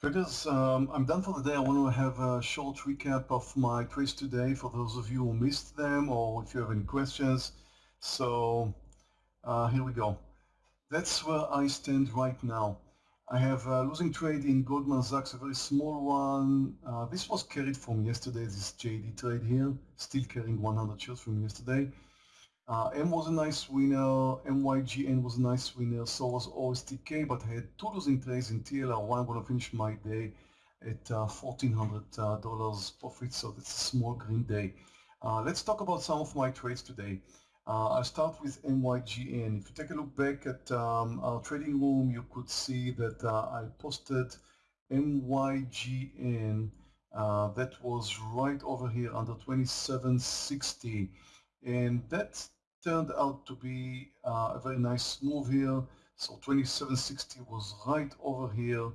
Traders, um, I'm done for the day. I want to have a short recap of my trades today for those of you who missed them or if you have any questions. So uh, here we go. That's where I stand right now. I have a losing trade in Goldman Sachs, a very small one. Uh, this was carried from yesterday, this JD trade here, still carrying 100 shares from yesterday. Uh, M was a nice winner, MYGN was a nice winner, so was OSTK, but I had two losing trades in TLRY. I'm going to finish my day at uh, $1,400 uh, profit, so that's a small green day. Uh, let's talk about some of my trades today. Uh, I'll start with MYGN. If you take a look back at um, our trading room, you could see that uh, I posted MYGN that was right over here under 2760 and that turned out to be uh, a very nice move here. So 2760 was right over here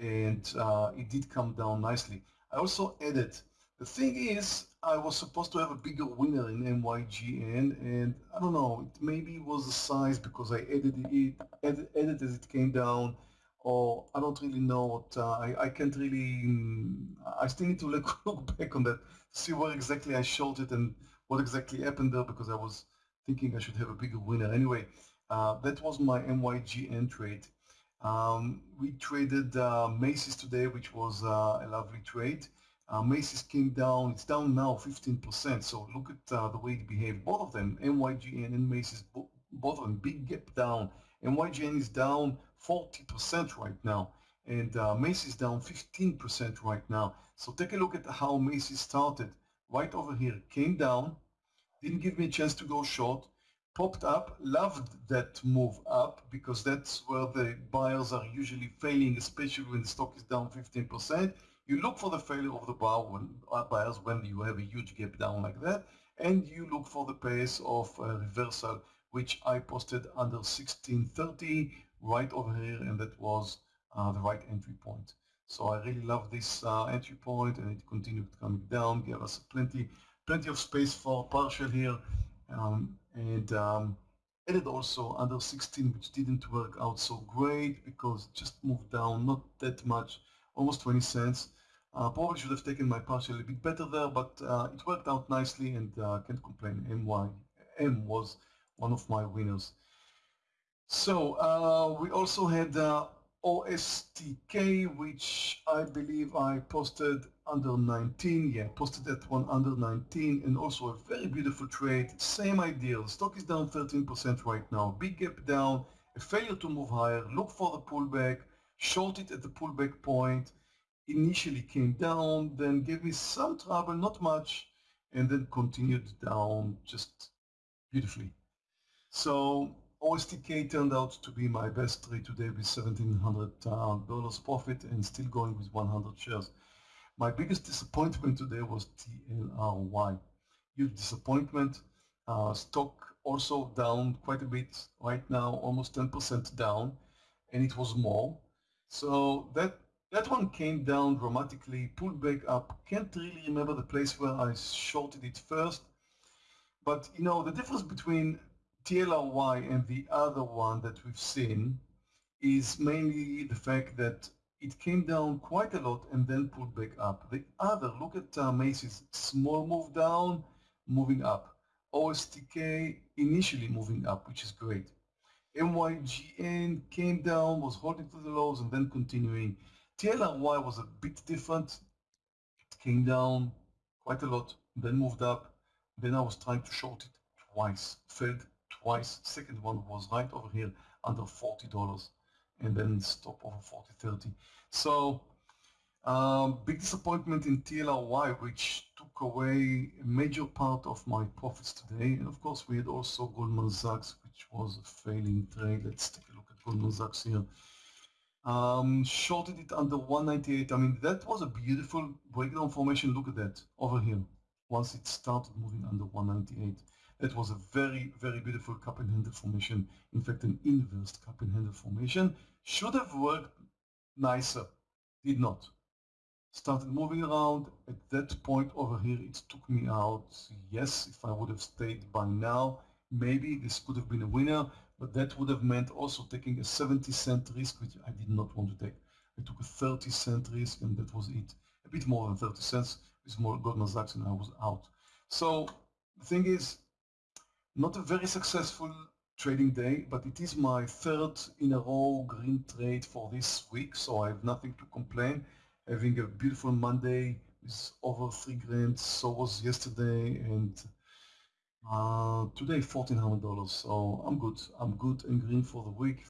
and uh, it did come down nicely. I also added, the thing is, I was supposed to have a bigger winner in MYGN and I don't know, it maybe was the size because I edited it, edit, as it came down or I don't really know what, uh, I, I can't really, mm, I still need to look, look back on that, see where exactly I shorted and what exactly happened there because I was thinking I should have a bigger winner. Anyway, uh, that was my MYGN trade. Um, we traded uh, Macy's today, which was uh, a lovely trade. Uh, Macy's came down, it's down now 15%, so look at uh, the way it behaved. Both of them, MYGN and Macy's, both of them, big gap down. MYGN is down 40% right now, and uh, Macy's down 15% right now. So take a look at how Macy's started. Right over here, came down, didn't give me a chance to go short, popped up, loved that move up because that's where the buyers are usually failing, especially when the stock is down 15%. You look for the failure of the bar when, uh, buyers when you have a huge gap down like that, and you look for the pace of a reversal, which I posted under 1630 right over here, and that was uh, the right entry point. So I really love this uh, entry point, and it continued coming down, gave us plenty plenty of space for partial here um, and um, added also under 16 which didn't work out so great because just moved down not that much almost 20 cents. Uh, probably should have taken my partial a bit better there but uh, it worked out nicely and uh, can't complain. MY M was one of my winners. So uh, we also had uh, OSTK, which I believe I posted under 19. Yeah, posted that one under 19 and also a very beautiful trade. Same idea. The stock is down 13% right now. Big gap down, a failure to move higher. Look for the pullback, short it at the pullback point. Initially came down, then gave me some trouble, not much, and then continued down just beautifully. So OSTK turned out to be my best trade today with $1,700 uh, profit and still going with 100 shares. My biggest disappointment today was TLRY. Huge disappointment. Uh, stock also down quite a bit right now, almost 10% down, and it was more. So that that one came down dramatically, pulled back up. Can't really remember the place where I shorted it first. But you know, the difference between TLRY and the other one that we've seen is mainly the fact that it came down quite a lot and then pulled back up. The other, look at uh, Macy's, small move down, moving up. OSTK initially moving up, which is great. MYGN came down, was holding to the lows and then continuing. TLRY was a bit different. It came down quite a lot, then moved up. Then I was trying to short it twice, failed twice. Second one was right over here under $40 and then stop over 40, 30. So um, big disappointment in TLRY, which took away a major part of my profits today. And of course, we had also Goldman Sachs, which was a failing trade. Let's take a look at Goldman Sachs here. Um, shorted it under 198. I mean, that was a beautiful breakdown formation. Look at that over here. Once it started moving under 198. That was a very, very beautiful cup and handle formation. In fact, an inverse cup and handle formation. Should have worked nicer. Did not. Started moving around. At that point over here, it took me out. Yes, if I would have stayed by now, maybe this could have been a winner, but that would have meant also taking a 70 cent risk, which I did not want to take. I took a 30 cent risk and that was it. A bit more than 30 cents more Goldman Sachs and I was out. So the thing is, not a very successful trading day, but it is my third in a row green trade for this week, so I have nothing to complain. Having a beautiful Monday with over three grand, so was yesterday, and uh, today $1,400, so I'm good. I'm good and green for the week.